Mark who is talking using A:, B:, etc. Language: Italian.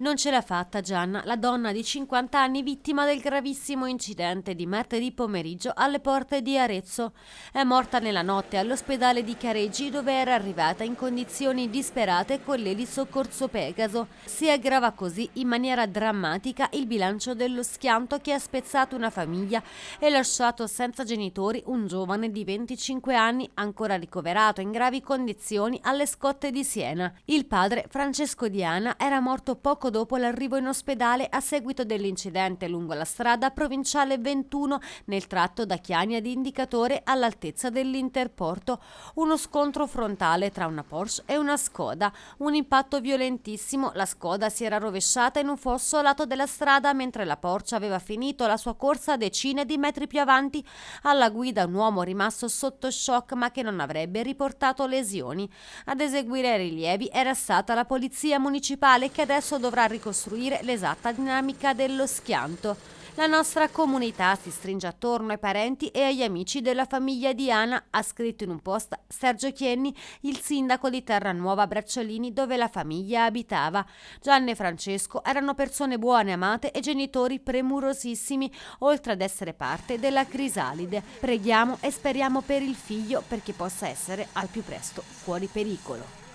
A: Non ce l'ha fatta Gianna, la donna di 50 anni vittima del gravissimo incidente di martedì pomeriggio alle porte di Arezzo. È morta nella notte all'ospedale di Careggi dove era arrivata in condizioni disperate con l'eli soccorso Pegaso. Si aggrava così in maniera drammatica il bilancio dello schianto che ha spezzato una famiglia e lasciato senza genitori un giovane di 25 anni ancora ricoverato in gravi condizioni alle scotte di Siena. Il padre, Francesco Diana, era morto poco dopo l'arrivo in ospedale a seguito dell'incidente lungo la strada provinciale 21 nel tratto da Chiani ad Indicatore all'altezza dell'Interporto. Uno scontro frontale tra una Porsche e una Skoda. Un impatto violentissimo, la Skoda si era rovesciata in un fosso a lato della strada mentre la Porsche aveva finito la sua corsa decine di metri più avanti. Alla guida un uomo rimasto sotto shock ma che non avrebbe riportato lesioni. Ad eseguire i rilievi era stata la polizia municipale che adesso dovrà dovrà ricostruire l'esatta dinamica dello schianto. La nostra comunità si stringe attorno ai parenti e agli amici della famiglia di Ana, ha scritto in un post Sergio Chienni, il sindaco di Terranuova Bracciolini dove la famiglia abitava. Gianni e Francesco erano persone buone, amate e genitori premurosissimi, oltre ad essere parte della crisalide. Preghiamo e speriamo per il figlio perché possa essere al più presto fuori pericolo.